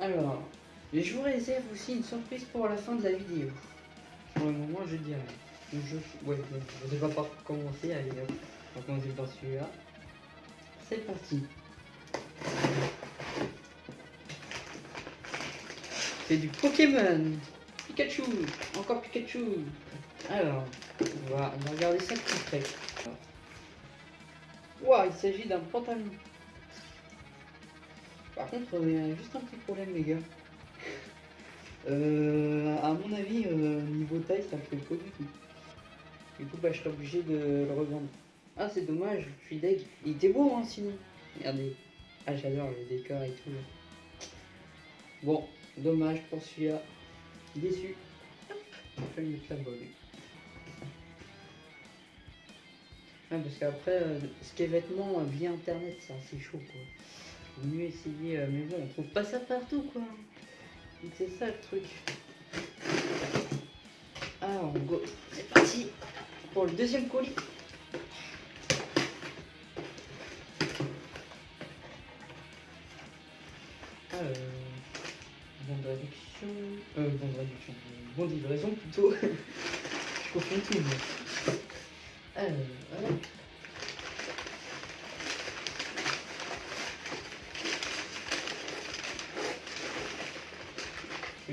Alors, je vous réserve aussi une surprise pour la fin de la vidéo. Pour le moment, je dirais. Je, ouais, je vais pas commencer, allez on va commencer par celui-là. C'est parti C'est du Pokémon Pikachu Encore Pikachu Alors, on va, regarder ça de plus près. Il s'agit d'un pantalon. Par contre, il y a juste un petit problème, les gars. Euh, à mon avis, euh, niveau taille, ça fait pas du tout. Du coup, bah, je serais obligé de le revendre. Ah, c'est dommage, je suis deg. Il était beau, hein, sinon. Regardez. Ah, j'adore le décor et tout. Bon, dommage pour celui-là. Déçu. Je vais Ouais, parce qu'après, euh, ce qui est vêtements via internet, c'est assez chaud quoi. Mieux essayer, euh, mais bon, on trouve pas ça partout quoi. C'est ça le truc. Alors, go, c'est parti pour le deuxième colis. Bon de réduction, euh, bon de réduction, bon livraison plutôt. Je confonds tout.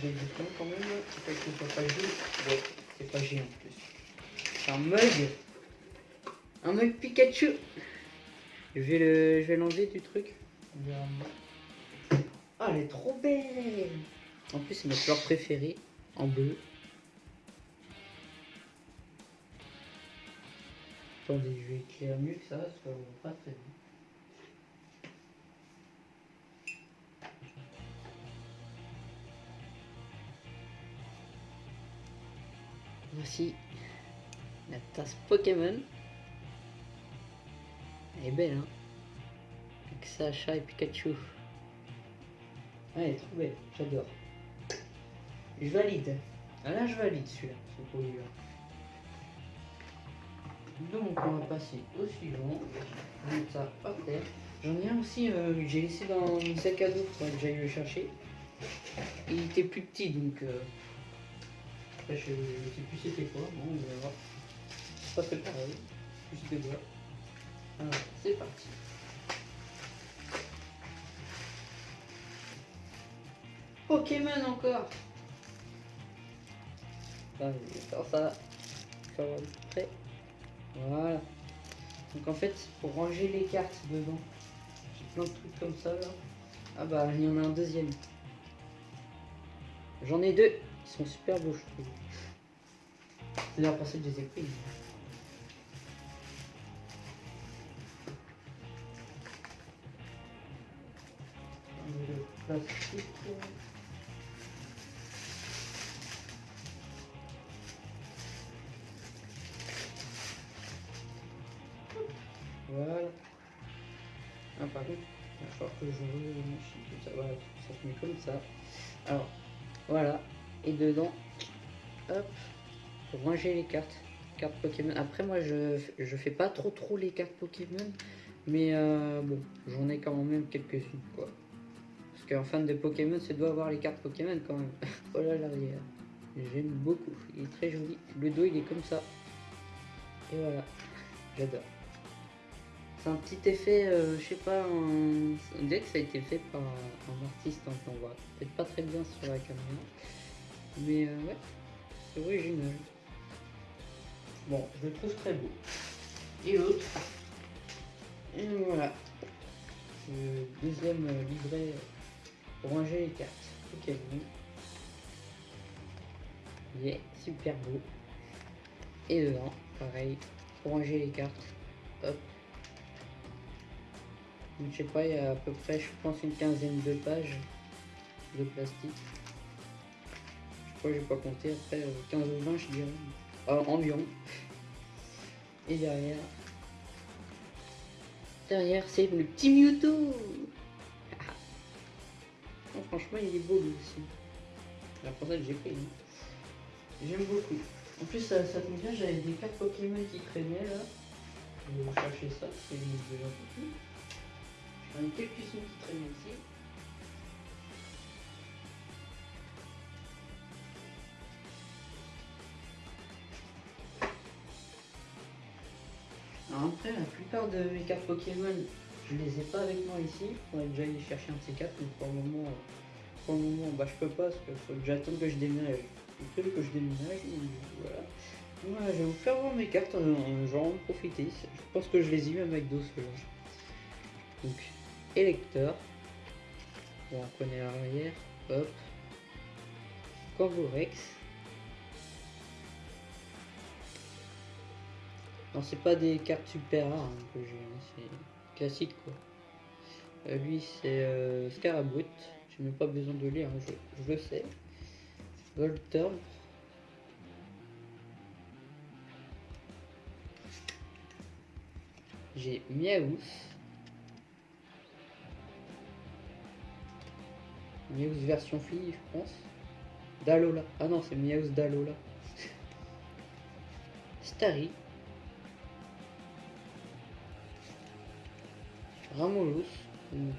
J'ai des points quand même, c'est que soit pas G. Ouais, c'est pas G en plus. C'est un mug. Un mug Pikachu. Je vais le, je vais l'enlever du truc. Ah, elle est trop belle. En plus, c'est ma couleur préférée, en bleu. Attendez, je vais éclairer mieux que ça, parce qu'on voit pas très bien. Voici la tasse Pokémon. Elle est belle, hein Avec Sacha et Pikachu. Ah, elle est trop belle, j'adore. Je valide. Ah là, je valide celui-là, ce produit-là. Donc on va passer au suivant. ça. J'en ai un aussi, euh, j'ai laissé dans mon sac à dos, faudrait que j'aille le chercher. Il était plus petit donc. Euh... Après, je, ne sais plus c'était quoi. Bon, on va voir. Pas très pareil. Des doigts. Alors, c'est parti. Pokémon encore. Ah, je vais faire ça. Ça va prêt. Voilà. Donc en fait, pour ranger les cartes dedans, j'ai plein de trucs comme ça là. Ah bah, il y en a un deuxième. J'en ai deux. Ils sont super beaux, je trouve. C'est d'ailleurs pour ça que je les ai pris. Plastique. Voilà. Ah, par contre, il va falloir que je tout ça. Voilà, ça se met comme ça. Alors, voilà. Et dedans, hop, ranger les cartes. Cartes Pokémon. Après, moi, je, je fais pas trop trop les cartes Pokémon. Mais euh, bon, j'en ai quand même quelques-unes, quoi. Parce qu'un fan de Pokémon, c'est doit avoir les cartes Pokémon quand même. voilà l'arrière. J'aime beaucoup. Il est très joli. Le dos, il est comme ça. Et voilà. J'adore. C'est un petit effet, euh, je sais pas, dirait que ça a été fait par un artiste, hein, on voit peut-être pas très bien sur la caméra, mais euh, ouais, c'est original. Bon, je le trouve très beau. Et l'autre, et voilà, le deuxième livret pour ranger les cartes. Ok, il est super beau. Et dedans, pareil, pour ranger les cartes, hop, je sais pas, il y a à peu près, je pense, une quinzaine de pages de plastique. J'ai pas compté, après 15 euh, ou 20 je dirais, euh, environ. Et derrière, derrière c'est le petit Mewtwo Franchement il est beau lui aussi. C'est pour que j'ai pris. Hein. J'aime beaucoup. En plus ça, ça bien, j'avais des cartes Pokémon qui traînaient là. Je vais chercher ça, c'est déjà plus. On a quelques sons qui traînent ici. La plupart de mes cartes Pokémon, je les ai pas avec moi ici. Il faudrait déjà aller chercher un de ces cartes, mais pour le moment, pour le moment bah, je peux pas parce qu'il faut que j'attende que je déménage. Il que je déménage, voilà. Voilà, je vais vous faire voir mes cartes, en, genre en profiter. Je pense que je les ai eu à McDo ceux-là. Donc, électeur. On connaît l'arrière. Hop. Corvorex. Non, c'est pas des cartes super rares hein, que j'ai, hein, c'est classique quoi. Euh, lui, c'est euh, Scarabout. Je n'ai pas besoin de lire, je, le sais. Volturb. J'ai Miaous. Miaous version fille, je pense. Dalola. Ah non, c'est Miaous Dalola. Starry. Ramolus.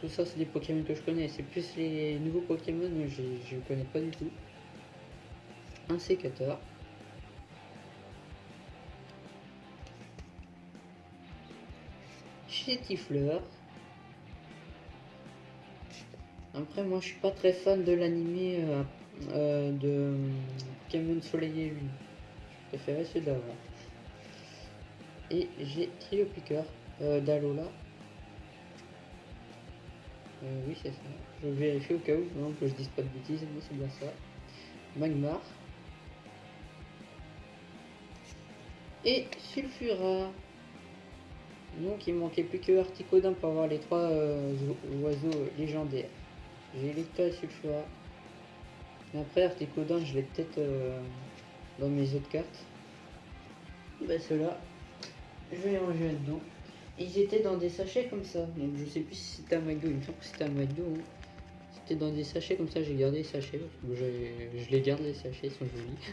Tout ça, c'est des Pokémon que je connais. C'est plus les nouveaux Pokémon, je ne connais pas du tout. Un sécateur. Chétifleur. Après, moi, je suis pas très fan de l'animé euh, euh, de Pokémon Soleil et Lune. Je préférais celui d'avant. Et j'ai Trio Piqueur euh, d'Alola. Euh, oui, c'est ça. Je vérifie au cas où, que je dise pas de bêtises, mais c'est bien ça. Magmar. Et Sulfura. Donc il manquait plus que Articodin pour avoir les trois euh, oiseaux légendaires. J'ai Electra et Sulfura. Après Articodin, je l'ai peut-être euh, dans mes autres cartes. Ben ceux-là, je vais les ranger là-dedans. Ils étaient dans des sachets comme ça. Donc je sais plus si c'était un McDo. Il me semble que c'était un McDo. Hein. C'était dans des sachets comme ça. J'ai gardé les sachets. je les garde les sachets. Ils sont jolis.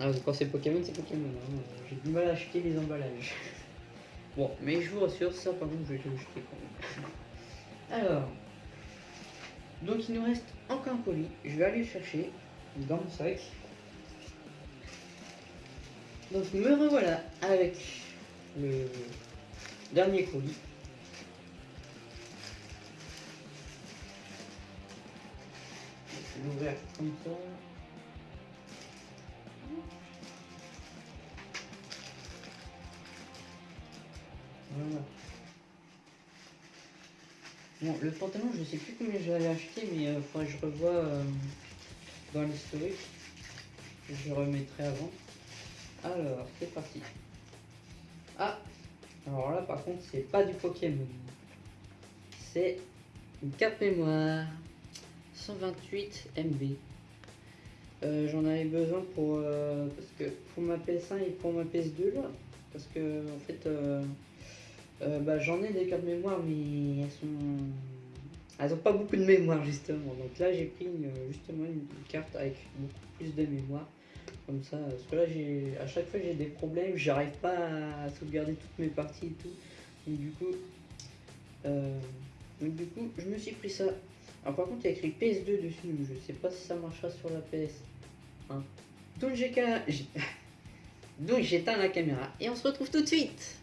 Ah, quand c'est Pokémon, c'est Pokémon. Hein. J'ai du mal à acheter les emballages. bon, mais je vous rassure, ça par contre, je vais le jeter quand même. Alors. Donc il nous reste encore un colis. Je vais aller le chercher dans mon sac. Donc me revoilà avec le Dernier colis. L'ouvrir comme ça. Voilà. Bon, le pantalon, je sais plus combien j'avais acheté, mais il faudrait que je revoie euh, dans l'historique. Je remettrai avant. Alors, c'est parti. Alors là, par contre, c'est pas du Pokémon. C'est une carte mémoire. 128 MB. Euh, j'en avais besoin pour, euh, parce que pour ma PS1 et pour ma PS2 là. Parce que en fait, euh, bah, j'en ai des cartes mémoire, mais elles sont. Elles ont pas beaucoup de mémoire justement. Donc là, j'ai pris justement une carte avec beaucoup plus de mémoire comme ça. Parce que là, j'ai à chaque fois, j'ai des problèmes, j'arrive pas à sauvegarder toutes mes parties et tout. Donc du coup, euh, donc, du coup, je me suis pris ça. Alors par contre, il y a écrit PS2 dessus, donc je sais pas si ça marchera sur la PS. Hein. Donc j'ai donc j'éteins la caméra et on se retrouve tout de suite.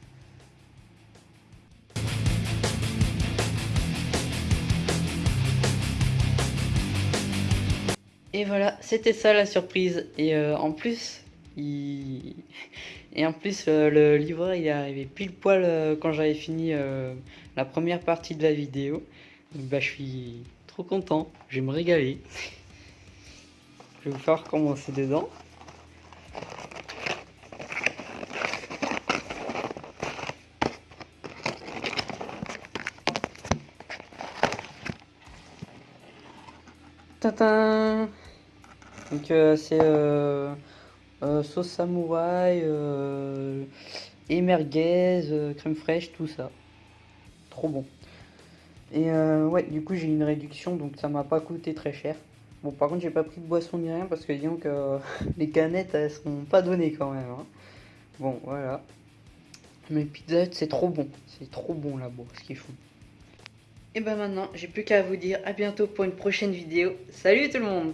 Et voilà, c'était ça la surprise. Et euh, en plus, et en plus euh, le livreur il est arrivé pile poil euh, quand j'avais fini la première partie de la vidéo. Donc, bah, je suis trop content, je vais me régaler. Je vais vous faire commencer dedans. Tata donc euh, c'est euh, euh, sauce samouraï, et crème fraîche, tout ça. Trop bon. Et ouais, du coup j'ai une réduction, donc ça m'a pas coûté très cher. Bon, par contre, j'ai pas pris de boisson ni rien parce que disons que les canettes elles seront pas données quand même. Hein. Bon, voilà. Mais Pizza c'est trop bon. C'est trop bon là-bas, ce qu'ils font. Et ben maintenant, j'ai plus qu'à vous dire à bientôt pour une prochaine vidéo. Salut tout le monde